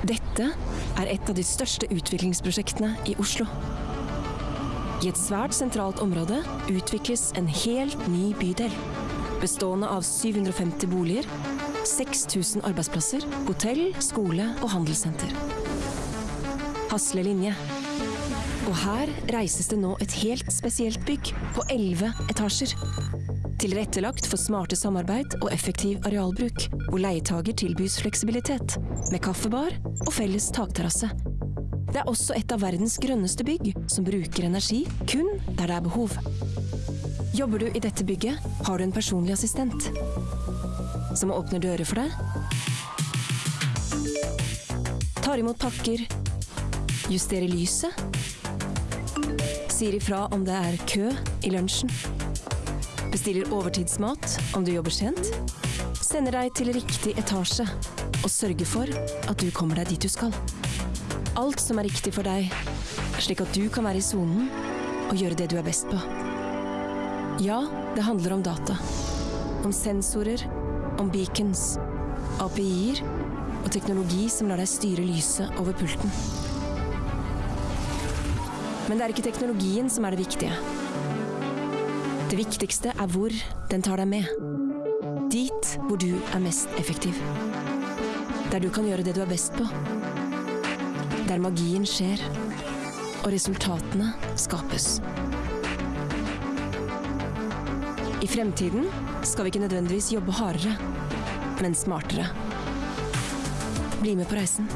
Dette er et av de største utviklingsprosjektene i Oslo. I et svært sentralt område utvikles en helt ny bydel. Bestående av 750 boliger, 6000 arbeidsplasser, hotell, skole og handelssenter. Hasle linje. Og her reises det nå et helt spesielt bygg på 11 etasjer. Tilrettelagt for smarte samarbeid og effektiv arealbruk, hvor leietager tilbys fleksibilitet, med kaffebar og felles takterrasse. Det er også et av verdens grønneste bygg, som bruker energi kun der det er behov. Jobber du i dette bygget, har du en personlig assistent. Som åpner dører for deg. Tar imot pakker. Justerer lyset. Sier ifra om det er kø i lunsjen. Bestiller overtidsmat om du jobber sent. Sender deg til riktig etasje. Og sørger for at du kommer deg dit du skal. Alt som er riktig for deg, slik at du kan være i sonen og gjøre det du er best på. Ja, det handler om data. Om sensorer, om beacons, API-er og teknologi som lar deg styre lyset over pulten. Men det er ikke teknologien som er det viktige. Det viktigste er hvor den tar deg med. Dit hvor du er mest effektiv. Der du kan gjøre det du er best på. Der magien skjer, og resultatene skapes. I fremtiden skal vi ikke nødvendigvis jobbe hardere, men smartere. Bli med på reisen.